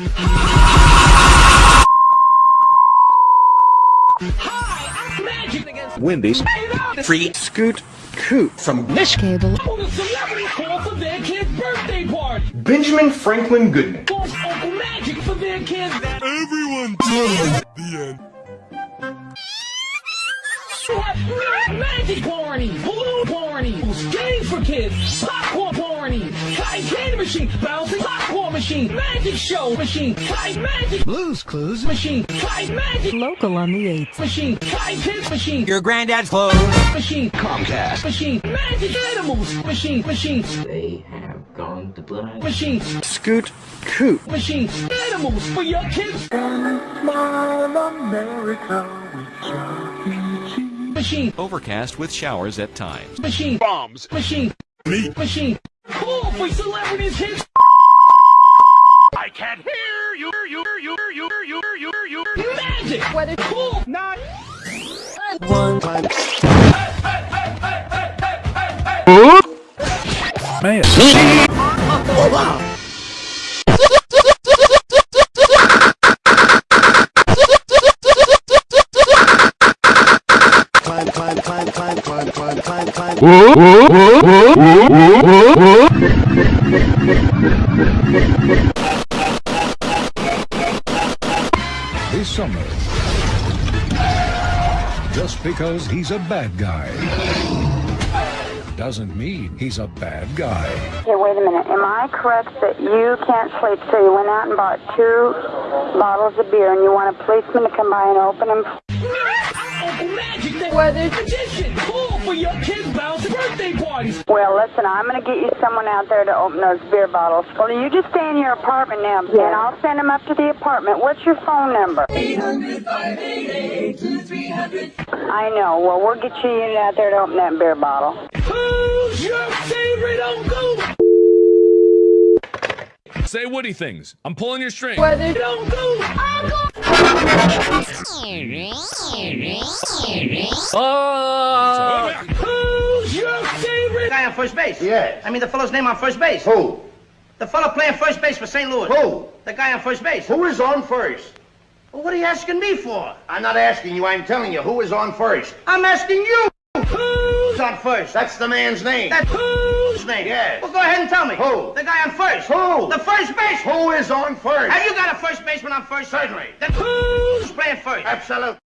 Hi, I'm Magic against Wendy's Free Scoot Coot from Mish Cable. on a celebrity call for their kid's birthday party. Benjamin Franklin Goodman. Calls Uncle Magic for their kids. Everyone died. The end. Magic party, balloon party, games for kids, popcorn party, kite candy machine, bouncing popcorn machine, magic show machine, kite magic Blues Clues. machine, kite magic Local on the 8th. machine, kite kids machine, Your granddad's clothes. machine, Comcast. machine, magic animals machine, machine, They have gone to blind. machine, Scoot Coot machine, animals for your kids. Machine, Overcast with showers at times. machine, Bombs. machine, Me. machine. For celebrities hits. I can't hear you. You. You. You. You. You. You. You. Magic. Whether cool, not. One time. Climb, climb, climb, climb, climb, climb, climb, climb. This summer. Just because he's a bad guy doesn't mean he's a bad guy. Okay, wait a minute. Am I correct that you can't sleep, so you went out and bought two bottles of beer and you want a policeman to come by and open them? I'm Magic, the weather magician. Call for your kids' bounce birthday parties. Well, listen, I'm going to get you someone out there to open those beer bottles. Well, you just stay in your apartment now, and I'll send them up to the apartment. What's your phone number? 800 I know. Well, we'll get you a unit out there to open that beer bottle. Who's your favorite uncle? Say Woody things. I'm pulling your string. Weather uncle. Mm. Uncle. Who's your favorite? Guy on first base. Yes. I mean the fellow's name on first base. Who? The fellow playing first base for St. Louis. Who? The guy on first base. Who is on first? Well, what are you asking me for? I'm not asking you, I'm telling you. Who is on first? I'm asking you. Who's Who's on first? That's the man's name. That's whose name? Yes. Well, go ahead and tell me. Who? The guy on first. Who? The first base. Who is on first? Have you got a first baseman on first? Certainly. Then who's playing first? Absolutely.